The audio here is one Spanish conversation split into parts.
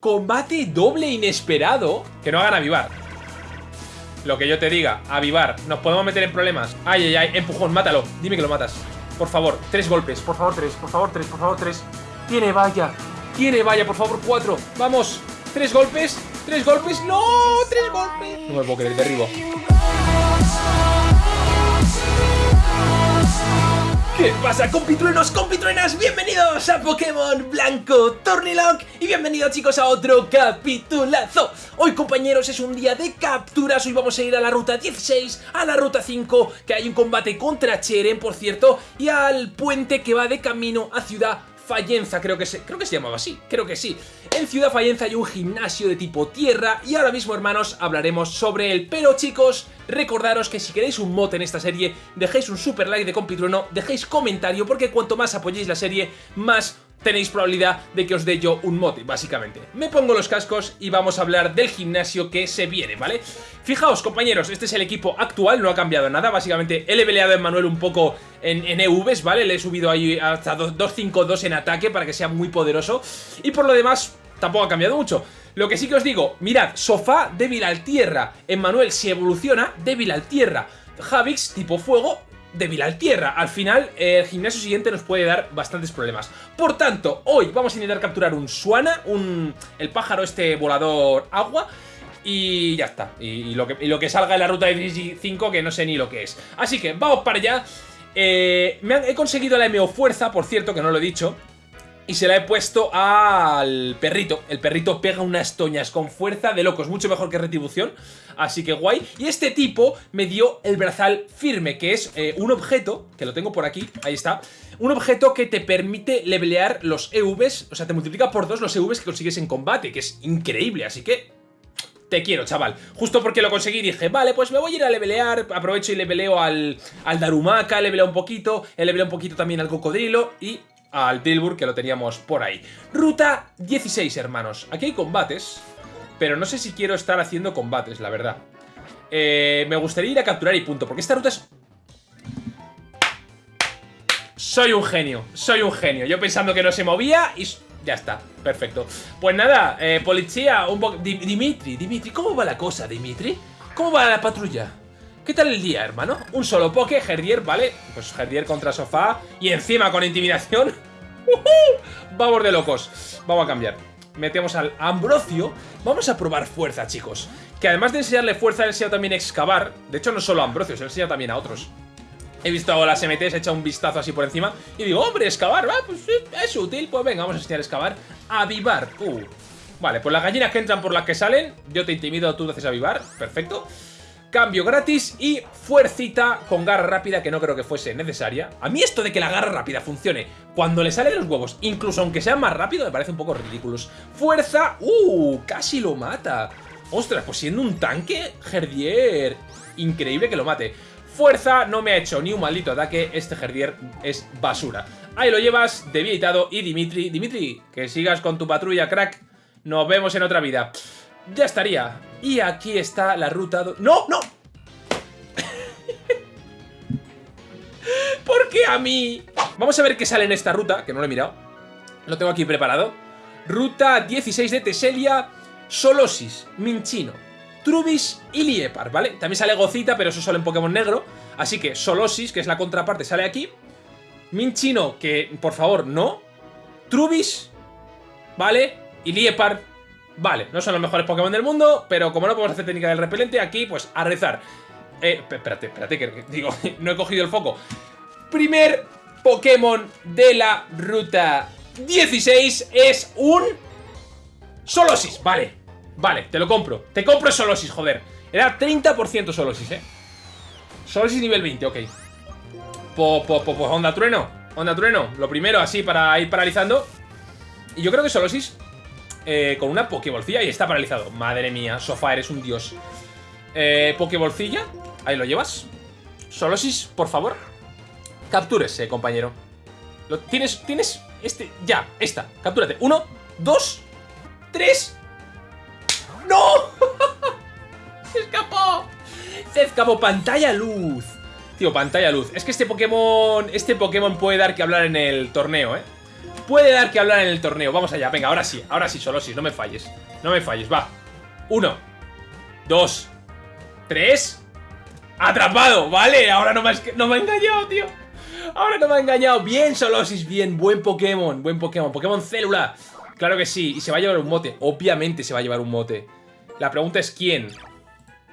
Combate doble inesperado. Que no hagan avivar. Lo que yo te diga, avivar. Nos podemos meter en problemas. Ay, ay, ay, empujón, mátalo. Dime que lo matas. Por favor, tres golpes. Por favor, tres. Por favor, tres. Por favor, tres. Tiene valla. Tiene valla, por favor, cuatro. Vamos. Tres golpes. Tres golpes. ¡No! Tres golpes. No me puedo creer, derribo. ¿Qué pasa compitruenos, compitruenas? Bienvenidos a Pokémon Blanco Tornilock y bienvenidos chicos a otro capitulazo Hoy compañeros es un día de capturas, hoy vamos a ir a la ruta 16, a la ruta 5 Que hay un combate contra Cheren por cierto Y al puente que va de camino a Ciudad Fallenza, creo que se, creo que se llamaba así, creo que sí. En Ciudad Fallenza hay un gimnasio de tipo tierra y ahora mismo, hermanos, hablaremos sobre él. Pero chicos, recordaros que si queréis un mod en esta serie, dejéis un super like de compitrueno, dejéis comentario, porque cuanto más apoyéis la serie, más tenéis probabilidad de que os dé yo un mote, básicamente. Me pongo los cascos y vamos a hablar del gimnasio que se viene, ¿vale? Fijaos, compañeros, este es el equipo actual, no ha cambiado nada, básicamente he leveleado a Manuel un poco en, en EVs, ¿vale? Le he subido ahí hasta 2-5-2 en ataque para que sea muy poderoso y por lo demás tampoco ha cambiado mucho. Lo que sí que os digo, mirad, sofá débil al tierra, en Manuel si evoluciona, débil al tierra, Javix tipo fuego, débil al tierra. Al final, el gimnasio siguiente nos puede dar bastantes problemas. Por tanto, hoy vamos a intentar capturar un Suana, un, el pájaro este volador agua, y ya está. Y, lo, que, lo, que, salga en la ruta de 5 que no sé ni lo que es. Así que vamos para allá. Eh, he conseguido la MO Fuerza, por cierto, que no lo he dicho. Y se la he puesto al perrito. El perrito pega unas toñas con fuerza de locos, mucho mejor que retribución. Así que guay. Y este tipo me dio el brazal firme, que es eh, un objeto, que lo tengo por aquí, ahí está. Un objeto que te permite levelear los EVs, o sea, te multiplica por dos los EVs que consigues en combate, que es increíble, así que te quiero, chaval. Justo porque lo conseguí dije, vale, pues me voy a ir a levelear, aprovecho y leveleo al, al Darumaka, leveleo un poquito, leveleo un poquito también al Cocodrilo y al Tilburg, que lo teníamos por ahí. Ruta 16, hermanos. Aquí hay combates, pero no sé si quiero estar haciendo combates, la verdad. Eh, me gustaría ir a capturar y punto, porque esta ruta es... Soy un genio, soy un genio. Yo pensando que no se movía y... Ya está, perfecto. Pues nada, eh, policía, un poco... Dimitri, Dimitri, ¿cómo va la cosa, Dimitri? ¿Cómo va la patrulla? ¿Qué tal el día, hermano? Un solo poke, Herdier, ¿vale? Pues Herdier contra sofá y encima con intimidación. Vamos de locos. Vamos a cambiar. Metemos al Ambrosio. Vamos a probar fuerza, chicos. Que además de enseñarle fuerza, le he enseñado también excavar. De hecho, no solo a Ambrosio, se enseñado también a otros. He visto las MTs, he echado un vistazo así por encima y digo, hombre, excavar, va, pues es útil. Pues venga, vamos a enseñar a excavar. Avivar. Uh. Vale, pues las gallinas que entran por las que salen, yo te intimido, tú haces avivar. Perfecto. Cambio gratis y fuercita con garra rápida que no creo que fuese necesaria. A mí esto de que la garra rápida funcione cuando le sale de los huevos, incluso aunque sea más rápido, me parece un poco ridículo. Fuerza, ¡uh! Casi lo mata. Ostras, pues siendo un tanque, Herdier, increíble que lo mate. Fuerza, no me ha hecho ni un maldito ataque, este Herdier es basura. Ahí lo llevas, debilitado, y Dimitri, Dimitri, que sigas con tu patrulla, crack. Nos vemos en otra vida ya estaría. Y aquí está la ruta... ¡No, no! ¿Por qué a mí? Vamos a ver qué sale en esta ruta, que no lo he mirado. Lo tengo aquí preparado. Ruta 16 de Teselia, Solosis, Minchino, Trubis y Liepar, ¿vale? También sale Gocita, pero eso sale en Pokémon negro. Así que Solosis, que es la contraparte, sale aquí. Minchino, que por favor, no. Trubis, ¿vale? Y Liepar, Vale, no son los mejores Pokémon del mundo, pero como no podemos hacer técnica del repelente, aquí, pues, a rezar. Eh, espérate, espérate, que digo, no he cogido el foco. Primer Pokémon de la ruta 16 es un... Solosis, vale. Vale, te lo compro. Te compro Solosis, joder. Era 30% Solosis, ¿eh? Solosis nivel 20, ok. Pues, pues, pues, onda trueno. Onda trueno. Lo primero, así, para ir paralizando. Y yo creo que Solosis eh, con una Pokébolcilla y está paralizado. Madre mía, Sofá, eres un dios. Eh, Pokébolcilla, ahí lo llevas. Solosis, por favor. Captúrese, compañero. Lo, tienes, tienes, este, ya, esta. Captúrate. Uno, dos, tres. ¡No! ¡Se escapó! Se escapó. Pantalla luz. Tío, pantalla luz. Es que este Pokémon, este Pokémon puede dar que hablar en el torneo, ¿eh? Puede dar que hablar en el torneo. Vamos allá, venga, ahora sí, ahora sí, Solosis, no me falles. No me falles, va. Uno. Dos. Tres. Atrapado, vale, ahora no me, no me ha engañado, tío. Ahora no me ha engañado. Bien, Solosis, bien, buen Pokémon, buen Pokémon. Pokémon Célula. Claro que sí, y se va a llevar un mote. Obviamente se va a llevar un mote. La pregunta es quién.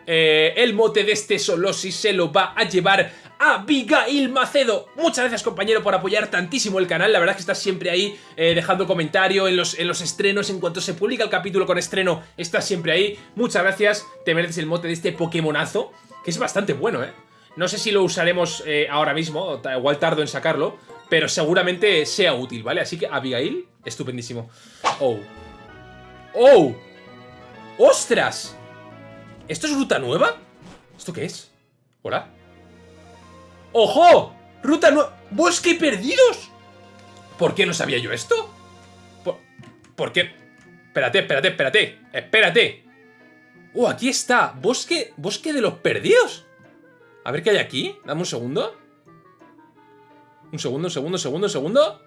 Eh, el mote de este Solosis se lo va a llevar Abigail Macedo. Muchas gracias compañero por apoyar tantísimo el canal, la verdad es que estás siempre ahí eh, dejando comentario en los, en los estrenos, en cuanto se publica el capítulo con estreno, estás siempre ahí. Muchas gracias, te mereces el mote de este Pokémonazo, que es bastante bueno, ¿eh? No sé si lo usaremos eh, ahora mismo, igual tardo en sacarlo, pero seguramente sea útil, ¿vale? Así que Abigail, estupendísimo. Oh. ¡Oh! ¡Ostras! ¿Esto es ruta nueva? ¿Esto qué es? ¿Hola? ¡Ojo! ¡Ruta nueva! ¡Bosque perdidos! ¿Por qué no sabía yo esto? ¿Por, qué? Espérate, espérate, espérate Espérate ¡Oh, aquí está! Bosque, bosque de los perdidos A ver qué hay aquí Dame un segundo Un segundo, un segundo, un segundo, un segundo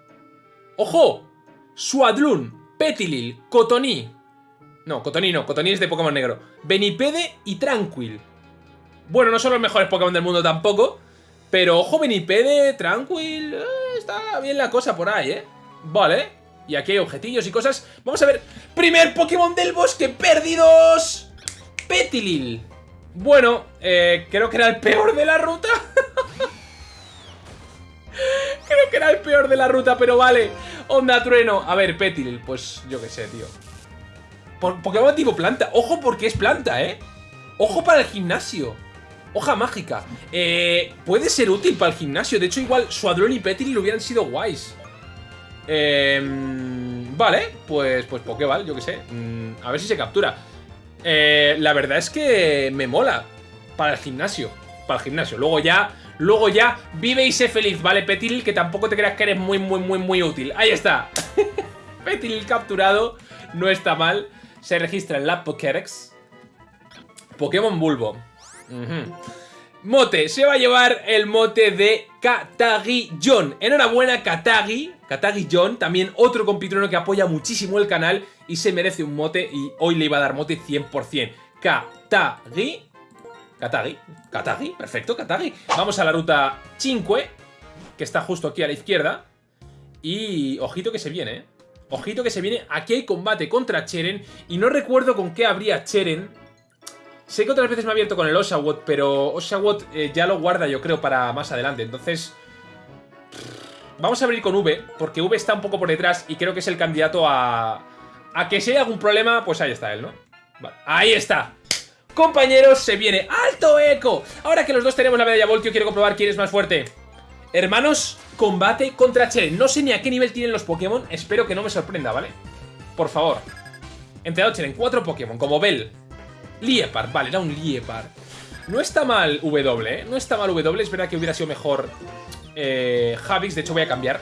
¡Ojo! Suadlun, Petilil, Cotoní No, Cotoní no, Cotoní es de Pokémon negro Benipede y Tranquil Bueno, no son los mejores Pokémon del mundo tampoco pero joven y pede, tranquil, eh, está bien la cosa por ahí, ¿eh? Vale, y aquí hay objetillos y cosas. Vamos a ver, primer Pokémon del bosque, perdidos. Petilil. Bueno, eh, creo que era el peor de la ruta. creo que era el peor de la ruta, pero vale. Onda trueno. A ver, Petilil, pues yo qué sé, tío. Pokémon tipo planta. Ojo porque es planta, ¿eh? Ojo para el gimnasio. Hoja mágica. Eh, puede ser útil para el gimnasio. De hecho, igual Suadrón y Petil hubieran sido guays. Eh, vale, pues, pues Pokéball, yo qué sé. Mm, a ver si se captura. Eh, la verdad es que me mola para el gimnasio. Para el gimnasio. Luego ya, luego ya, vive y sé feliz, ¿vale, Petil? Que tampoco te creas que eres muy, muy, muy, muy útil. Ahí está. Petil capturado. No está mal. Se registra en la Pokédex. Pokémon Bulbo. Mote, se va a llevar el mote de Katagi John. Enhorabuena, Katagi. Katagi John, también otro compitrono que apoya muchísimo el canal y se merece un mote y hoy le iba a dar mote 100%. Katagi. Katagi. Katagi, perfecto, Katagi. Vamos a la ruta 5, que está justo aquí a la izquierda. Y ojito que se viene, ¿eh? Ojito que se viene. Aquí hay combate contra Cheren. Y no recuerdo con qué habría Cheren Sé que otras veces me ha abierto con el Oshawott, pero Oshawott eh, ya lo guarda yo creo para más adelante. Entonces, vamos a abrir con V, porque V está un poco por detrás y creo que es el candidato a... A que si hay algún problema, pues ahí está él, ¿no? Vale, ahí está. Compañeros, se viene alto eco. Ahora que los dos tenemos la medalla Voltio, quiero comprobar quién es más fuerte. Hermanos, combate contra Cheren. No sé ni a qué nivel tienen los Pokémon. Espero que no me sorprenda, ¿vale? Por favor. Entrenado Cheren, cuatro Pokémon, como Bell, Liepard, vale, era un Liepard. No está mal W, ¿eh? No está mal W, es verdad que hubiera sido mejor eh, Javix, de hecho voy a cambiar.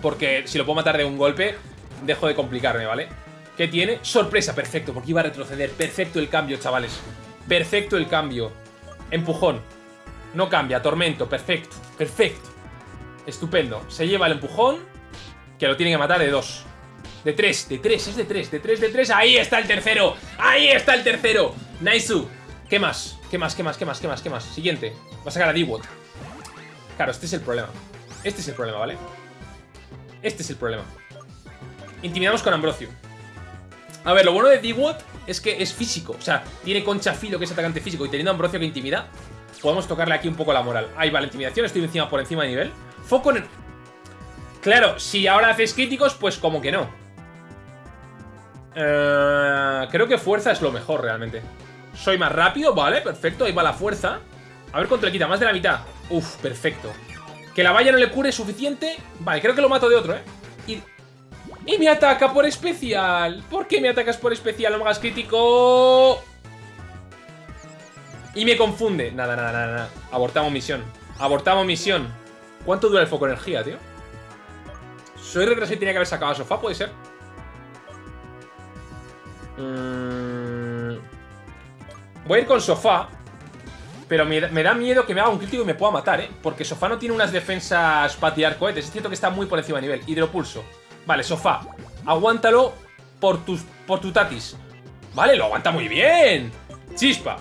Porque si lo puedo matar de un golpe, dejo de complicarme, ¿vale? ¿Qué tiene? Sorpresa, perfecto, porque iba a retroceder. Perfecto el cambio, chavales. Perfecto el cambio. Empujón. No cambia, tormento, perfecto, perfecto. Estupendo. Se lleva el empujón, que lo tiene que matar de dos. De tres, de tres, es de tres, de tres, de tres. Ahí está el tercero. Ahí está el tercero. Naisu. ¿Qué más? ¿Qué más? ¿Qué más? ¿Qué más? ¿Qué más? ¿Qué más? Siguiente. Va a sacar a D-Wot. Claro, este es el problema. Este es el problema, ¿vale? Este es el problema. Intimidamos con Ambrosio. A ver, lo bueno de D-Wot es que es físico. O sea, tiene concha filo que es atacante físico y teniendo Ambrosio que intimida, podemos tocarle aquí un poco la moral. Ahí va la intimidación, estoy encima por encima de nivel. Foco en... Claro, si ahora haces críticos, pues como que no. Eh, creo que fuerza es lo mejor realmente. Soy más rápido, vale, perfecto, ahí va la fuerza. A ver cuánto le quita, más de la mitad. Uf, perfecto. Que la valla no le cure suficiente. Vale, creo que lo mato de otro, ¿eh? Y, me ataca por especial. ¿Por qué me atacas por especial? No me hagas crítico. Y me confunde. Nada, nada, nada, nada. Abortamos misión. Abortamos misión. ¿Cuánto dura el foco energía, tío? Soy retrasado y tenía que haber sacado a sofá, ¿puede ser? Mm. Voy a ir con Sofá. Pero me, da miedo que me haga un crítico y me pueda matar, ¿eh? Porque Sofá no tiene unas defensas para tirar cohetes. Es cierto que está muy por encima de nivel. Hidropulso. Vale, sofá. Aguántalo por tus, por tu tatis. Vale, lo aguanta muy bien. Chispa.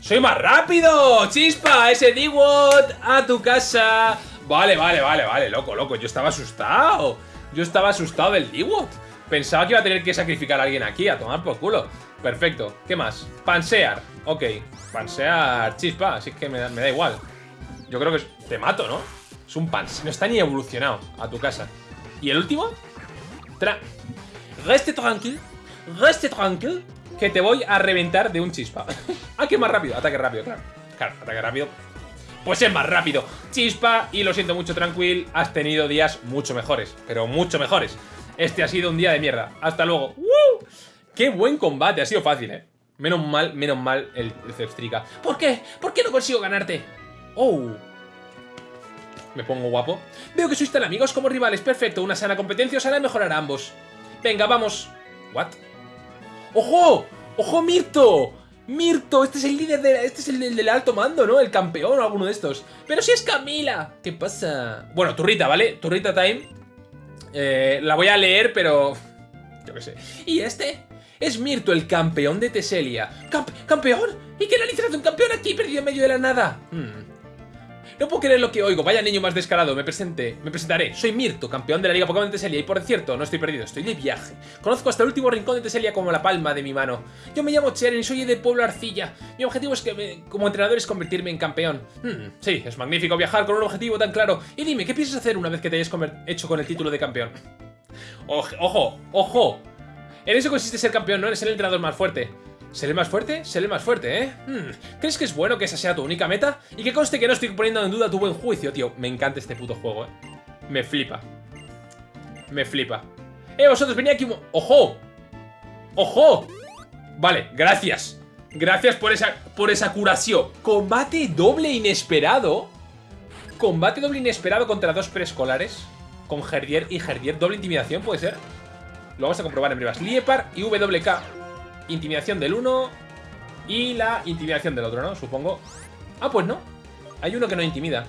¡Soy más rápido! ¡Chispa! ¡Ese d a tu casa! Vale, vale, vale, vale, loco, loco. Yo estaba asustado. Yo estaba asustado del d Pensaba que iba a tener que sacrificar a alguien aquí, a tomar por culo. Perfecto. ¿Qué más? Pansear. Ok. Pansear chispa, así que me da, me da igual. Yo creo que te mato, ¿no? Es un pans. No está ni evolucionado a tu casa. ¿Y el último? Tra reste tranquilo. Reste tranquilo. Que te voy a reventar de un chispa. ah, que más rápido. Ataque rápido, claro. Claro, ataque rápido. Pues es más rápido. Chispa, y lo siento mucho, Tranquil. Has tenido días mucho mejores. Pero mucho mejores. Este ha sido un día de mierda. Hasta luego. ¡Qué buen combate! Ha sido fácil, ¿eh? Menos mal, menos mal el, el ¿Por qué? ¿Por qué no consigo ganarte? ¡Oh! Me pongo guapo. Veo que sois tan amigos como rivales. Perfecto, una sana competencia os hará mejorar a ambos. Venga, vamos. ¿What? ¡Ojo! ¡Ojo, Mirto! Mirto, este es el líder de... Este es el del, alto mando, ¿no? El campeón o alguno de estos. ¡Pero si es Camila! ¿Qué pasa? Bueno, turrita, ¿vale? Turrita time. Eh, la voy a leer, pero... Yo qué sé. ¿Y este? Es Mirto, el campeón de Teselia. ¿Campeón? ¿Y qué narices hace un campeón aquí perdido en medio de la nada? Hmm. No puedo creer lo que oigo, vaya niño más descarado, me presenté, me presentaré. Soy Mirto, campeón de la Liga Pokémon de Teselia y por cierto, no estoy perdido, estoy de viaje. Conozco hasta el último rincón de Teselia como la palma de mi mano. Yo me llamo Cheren y soy de Pueblo Arcilla. Mi objetivo es que como entrenador es convertirme en campeón. Hmm, sí, es magnífico viajar con un objetivo tan claro. Y dime, ¿qué piensas hacer una vez que te hayas hecho con el título de campeón? Ojo, ojo, ojo. En eso consiste ser campeón, no eres el entrenador más fuerte. ¿Seré más fuerte? Seré más fuerte, ¿eh? Hmm. ¿Crees que es bueno que esa sea tu única meta? Y que conste que no estoy poniendo en duda tu buen juicio, tío. Me encanta este puto juego, ¿eh? Me flipa. Me flipa. ¡Eh, vosotros! Venía aquí un... ¡Ojo! ¡Ojo! Vale, gracias. Gracias por esa, por esa curación. Combate doble inesperado. Combate doble inesperado contra dos preescolares. Con Herdier y Herdier. Doble intimidación, ¿puede ser? Lo vamos a comprobar en brevas. Liepar y WK intimidación del uno y la intimidación del otro, ¿no? Supongo. Ah, pues no. Hay uno que no intimida.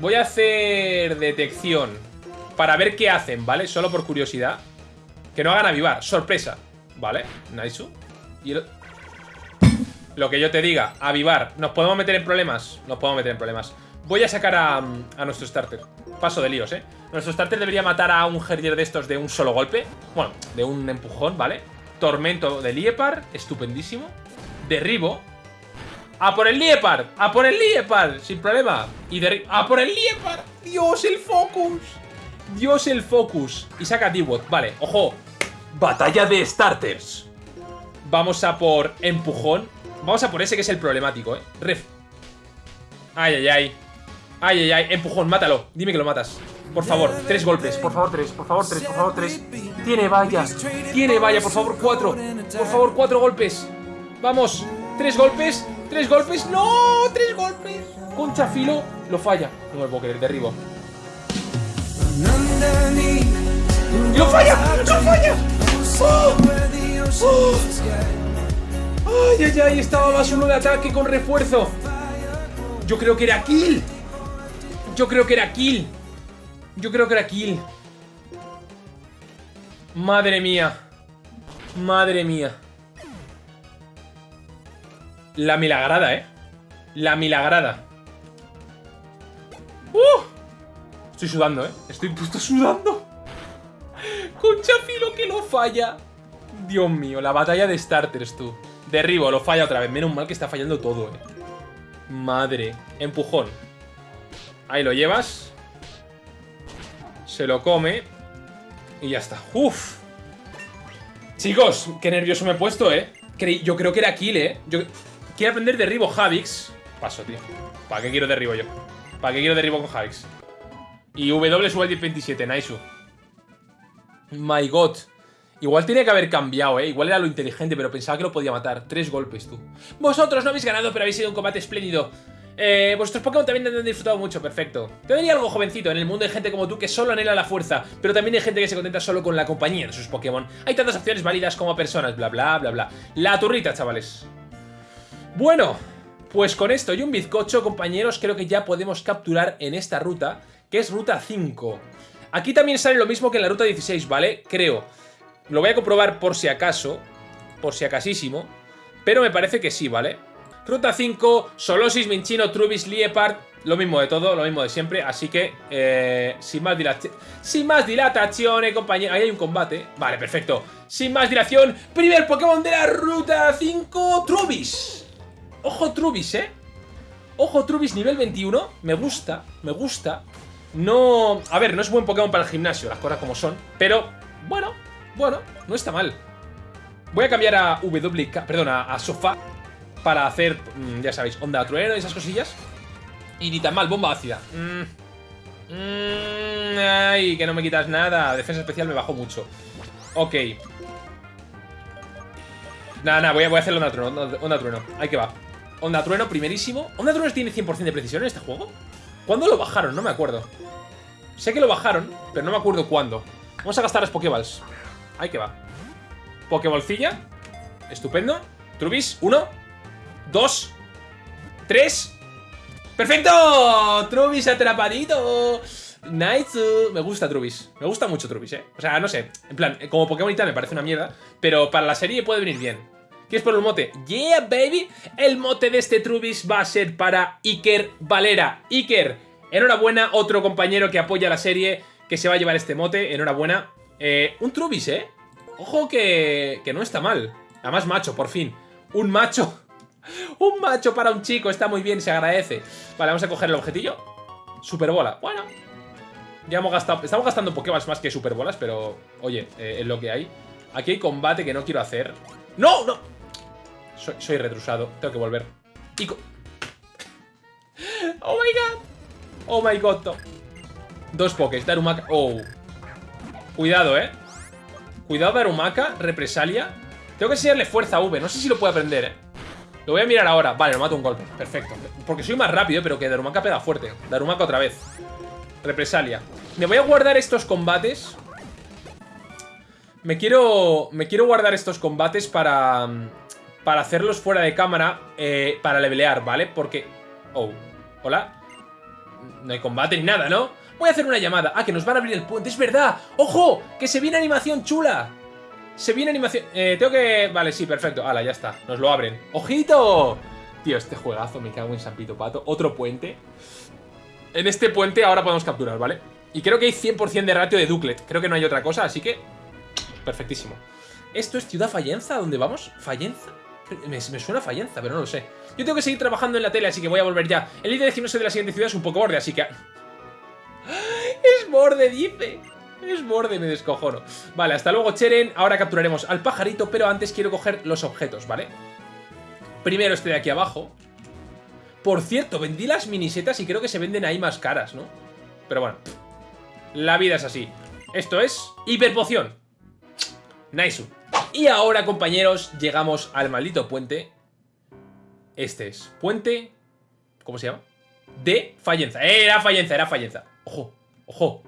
Voy a hacer detección para ver qué hacen, ¿vale? Solo por curiosidad. Que no hagan avivar. Sorpresa. ¿Vale? Nice. Y Lo que yo te diga. Avivar. ¿Nos podemos meter en problemas? Nos podemos meter en problemas. Voy a sacar a, nuestro starter. Paso de líos, ¿eh? Nuestro starter debería matar a un Herdier de estos de un solo golpe. Bueno, de un empujón, ¿vale? Tormento de Liepar, estupendísimo. Derribo. ¡A por el Liepar! ¡A por el Liepar! Sin problema. Y derribo. ¡A por el Liepar! ¡Dios, el focus! ¡Dios, el focus! Y saca d Vale, ojo. Batalla de starters. Vamos a por empujón. Vamos a por ese que es el problemático, ¿eh? Ref. Ay, ay, ay. Ay, ay, ay. Empujón, mátalo. Dime que lo matas. Por favor, tres golpes, por favor, tres, por favor, tres, por favor, tres. Tiene valla, tiene valla, por favor, cuatro. Por favor, cuatro golpes. Vamos, tres golpes, tres golpes. ¡No! ¡Tres golpes! Concha filo, lo falla. No me puedo creer, derribo. ¡Lo falla! ¡Lo falla! ¡Oh! ¡Oh! ¡Ay, ay, ay! Estaba más uno de ataque con refuerzo. Yo creo que era kill. Yo creo que era kill. Yo creo que era kill. Madre mía. Madre mía. La milagrada, ¿eh? La milagrada. ¡Uh! Estoy sudando, ¿eh? Estoy puesto sudando. Concha filo que lo falla. Dios mío, la batalla de starters, tú. Derribo, lo falla otra vez. Menos mal que está fallando todo, ¿eh? Madre. Empujón. Ahí lo llevas. Se lo come. Y ya está. ¡Uf! Chicos, qué nervioso me he puesto, ¿eh? Yo creo que era kill, ¿eh? Yo... Quiero aprender derribo Javix. Paso, tío. ¿Para qué quiero derribo yo? ¿Para qué quiero derribo con Javix? Y W sube al 1027, Naisu. My god. Igual tiene que haber cambiado, ¿eh? Igual era lo inteligente, pero pensaba que lo podía matar. Tres golpes, tú. Vosotros no habéis ganado, pero habéis sido un combate espléndido. Eh, vuestros Pokémon también han disfrutado mucho, perfecto. Te diría algo jovencito, en el mundo hay gente como tú que solo anhela la fuerza, pero también hay gente que se contenta solo con la compañía de sus Pokémon. Hay tantas opciones válidas como personas, bla bla bla bla. La turrita, chavales. Bueno, pues con esto y un bizcocho, compañeros, creo que ya podemos capturar en esta ruta, que es ruta 5. Aquí también sale lo mismo que en la ruta 16, ¿vale? Creo. Lo voy a comprobar por si acaso. Por si acasísimo. Pero me parece que sí, ¿vale? Ruta 5, Solosis, Minchino, Trubis, Liepard. Lo mismo de todo, lo mismo de siempre. Así que, eh, sin más. Sin más dilatación, compañero. Ahí hay un combate. Vale, perfecto. Sin más dilación, primer Pokémon de la ruta 5, Trubis. Ojo, Trubis, ¿eh? Ojo, Trubis nivel 21. Me gusta, me gusta. No... A ver, no es buen Pokémon para el gimnasio, las cosas como son. Pero, bueno, bueno, no está mal. Voy a cambiar a WK, perdón, a, Sofá para hacer, mm, ya sabéis, onda trueno y esas cosillas. Y ni tan mal, bomba ácida. Mm, mm, ay, que no me quitas nada. Defensa especial me bajó mucho. Ok. Nada, nada, voy a, voy a hacer onda trueno, onda, trueno. Ahí que va. Onda trueno primerísimo. ¿Onda trueno tiene 100% de precisión en este juego? ¿Cuándo lo bajaron? No me acuerdo. Sé que lo bajaron, pero no me acuerdo cuándo. Vamos a gastar las Pokéballs. Ahí que va. Pokébolcilla. Estupendo. Trubis. Uno. Dos. Tres. ¡Perfecto! Trubis atrapadito. Nice. Me gusta Trubis. Me gusta mucho Trubis, ¿eh? O sea, no sé. En plan, como Pokémon me parece una mierda. Pero para la serie puede venir bien. ¿Quieres por el mote? Yeah, baby. El mote de este Trubis va a ser para Iker Valera. Iker, enhorabuena. Otro compañero que apoya la serie que se va a llevar este mote. Enhorabuena. Eh, un Trubis, ¿eh? Ojo que, que no está mal. Además, macho, por fin. Un macho. Un macho para un chico. Está muy bien, se agradece. Vale, vamos a coger el objetillo. Superbola. Bueno. Ya hemos gastado... Estamos gastando Pokéballs más que Superbolas, pero... Oye, eh, es lo que hay. Aquí hay combate que no quiero hacer. ¡No! ¡No! Soy, soy retrusado. Tengo que volver. ¡Oh, my God! ¡Oh, my God! Dos Pokés. Darumaka... ¡Oh! Cuidado, ¿eh? Cuidado Darumaka, represalia. Tengo que enseñarle fuerza a V. No sé si lo puede aprender, ¿eh? Lo voy a mirar ahora. Vale, lo mato un golpe. Perfecto. Porque soy más rápido, pero que Darumaka pega fuerte. Darumaka otra vez. Represalia. Me voy a guardar estos combates. Me quiero... Me quiero guardar estos combates para... Para hacerlos fuera de cámara. Eh, para levelear, ¿vale? Porque... Oh. Hola. No hay combate ni nada, ¿no? Voy a hacer una llamada. Ah, que nos van a abrir el puente. ¡Es verdad! ¡Ojo! ¡Que se viene animación chula! Se viene animación... Eh, tengo que... Vale, sí, perfecto. Hala, ya está. Nos lo abren. ¡Ojito! Tío, este juegazo me cago en San Pito Pato. Otro puente. En este puente ahora podemos capturar, ¿vale? Y creo que hay 100% de ratio de Duclet. Creo que no hay otra cosa, así que... Perfectísimo. ¿Esto es Ciudad Fallenza? ¿Dónde vamos? ¿Fallenza? Me, suena Fallenza, pero no lo sé. Yo tengo que seguir trabajando en la tele, así que voy a volver ya. El líder de gimnasio de la siguiente ciudad es un poco borde, así que... Es borde, dice. Es borde, me descojono. Vale, hasta luego, Cheren. Ahora capturaremos al pajarito, pero antes quiero coger los objetos, ¿vale? Primero este de aquí abajo. Por cierto, vendí las minisetas y creo que se venden ahí más caras, ¿no? Pero bueno, la vida es así. Esto es hiperpoción. Nice. Y ahora, compañeros, llegamos al maldito puente. Este es puente... ¿Cómo se llama? De Fallenza. Era Fallenza, era Fallenza. Ojo, ojo,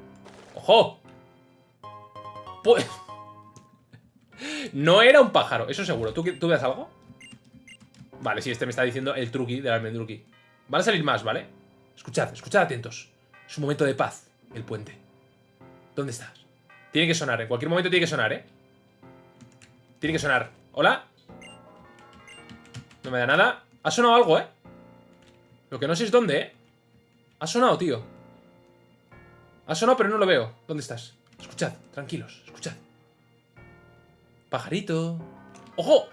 ojo. Pues... no era un pájaro, eso seguro. ¿Tú, ¿Tú ves algo? Vale, sí, este me está diciendo el truqui del almendruqui. Van a salir más, ¿vale? Escuchad, escuchad atentos. Es un momento de paz, el puente. ¿Dónde estás? Tiene que sonar, en cualquier momento tiene que sonar, ¿eh? Tiene que sonar. ¿Hola? No me da nada. Ha sonado algo, ¿eh? Lo que no sé es dónde, ¿eh? Ha sonado, tío. Ha sonado, pero no lo veo. ¿Dónde estás? Escuchad, tranquilos, escuchad. Pajarito. ¡Ojo!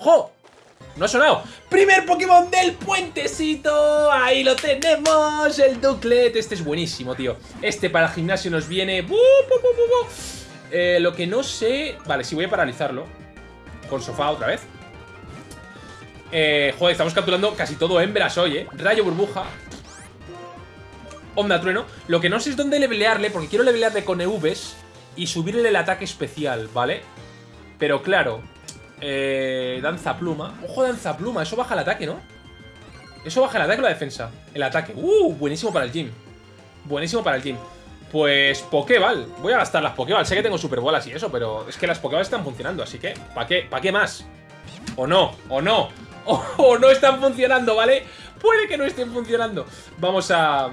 ¡Ojo! No ha sonado. ¡Primer Pokémon del puentecito! ¡Ahí lo tenemos! El Duclet. Este es buenísimo, tío. Este para el gimnasio nos viene... Eh, lo que no sé... Vale, sí voy a paralizarlo. Con sofá otra vez. Eh, joder, estamos capturando casi todo hembras hoy, ¿eh? Rayo burbuja. Onda trueno. Lo que no sé es dónde levelearle, porque quiero levelearle con EVs y subirle el ataque especial, ¿vale? Pero claro, eh, danza pluma. Ojo, danza pluma. Eso baja el ataque, ¿no? Eso baja el ataque o la defensa. El ataque. Uh, buenísimo para el gym. Buenísimo para el gym. Pues Pokéball. Voy a gastar las Pokéball. Sé que tengo Superbolas y eso, pero es que las Pokéball están funcionando. Así que, ¿para qué? ¿Para qué más? O no, o no. O, no están funcionando, ¿vale? Puede que no estén funcionando. Vamos a...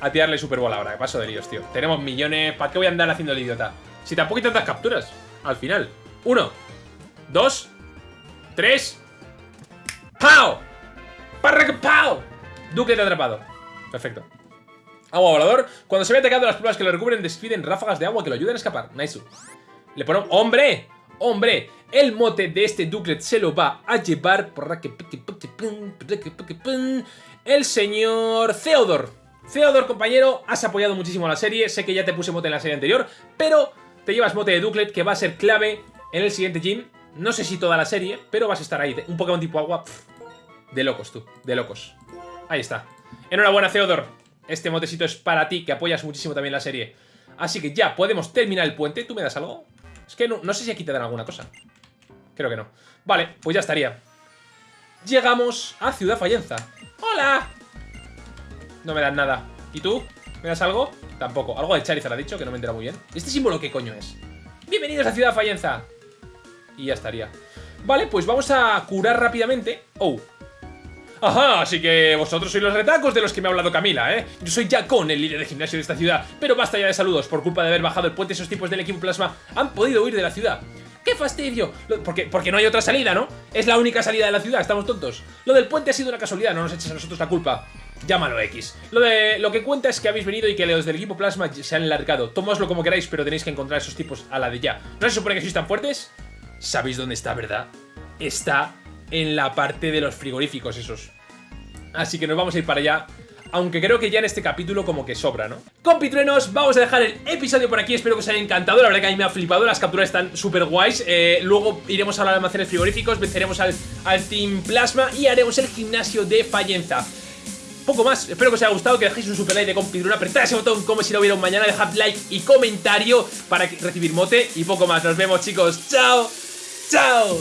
a tirarle Super Bowl ahora. Que paso de líos, tío. Tenemos millones. ¿Para qué voy a andar haciendo el idiota? Si tampoco hay tantas capturas. Al final. Uno. Dos. Tres. ¡Pau! ¡Parra ¡Pau! Duque atrapado. Perfecto. Agua volador. Cuando se ve atacado, las pruebas que lo recubren despiden ráfagas de agua que lo ayuden a escapar. Nice. Le ponemos... ¡Hombre! ¡Hombre! El mote de este Duclet se lo va a llevar... El señor Theodor. Theodor, compañero, has apoyado muchísimo la serie. Sé que ya te puse mote en la serie anterior, pero te llevas mote de Duclet que va a ser clave en el siguiente gym. No sé si toda la serie, pero vas a estar ahí. Un Pokémon tipo agua. de locos, tú. De locos. Ahí está. Enhorabuena, Theodor. Este motecito es para ti, que apoyas muchísimo también la serie. Así que ya, podemos terminar el puente. ¿Tú me das algo? Es que no, no sé si aquí te dan alguna cosa. Creo que no. Vale, pues ya estaría. Llegamos a Ciudad Fallenza. ¡Hola! No me dan nada. ¿Y tú? ¿Me das algo? Tampoco. Algo de Charizard ha dicho, que no me entera muy bien. ¿Este símbolo qué coño es? Bienvenidos a Ciudad Fallenza. Y ya estaría. Vale, pues vamos a curar rápidamente. Oh, Ajá, así que vosotros sois los retacos de los que me ha hablado Camila, ¿eh? Yo soy Jacon, el líder de gimnasio de esta ciudad, pero basta ya de saludos. Por culpa de haber bajado el puente, esos tipos del equipo plasma han podido huir de la ciudad. ¡Qué fastidio! Porque, porque no hay otra salida, ¿no? Es la única salida de la ciudad, estamos tontos. Lo del puente ha sido una casualidad, no nos eches a nosotros la culpa. Llámalo X. Lo, de, lo que cuenta es que habéis venido y que los del equipo Plasma se han largado. Tomadlo como queráis, pero tenéis que encontrar a esos tipos a la de ya. ¿No se supone que sois tan fuertes? ¿Sabéis dónde está, verdad? Está en la parte de los frigoríficos esos. Así que nos vamos a ir para allá aunque creo que ya en este capítulo como que sobra, ¿no? Compitruenos, vamos a dejar el episodio por aquí, espero que os haya encantado, la verdad que a mí me ha flipado, las capturas están súper guays, eh, luego iremos a de almacenes frigoríficos, venceremos al, al Team Plasma y haremos el gimnasio de Fallenza. Poco más, espero que os haya gustado, que dejéis un super like de compitruena, apretad ese botón como si lo hubiera un mañana, dejad like y comentario para recibir mote y poco más, nos vemos chicos, chao, chao.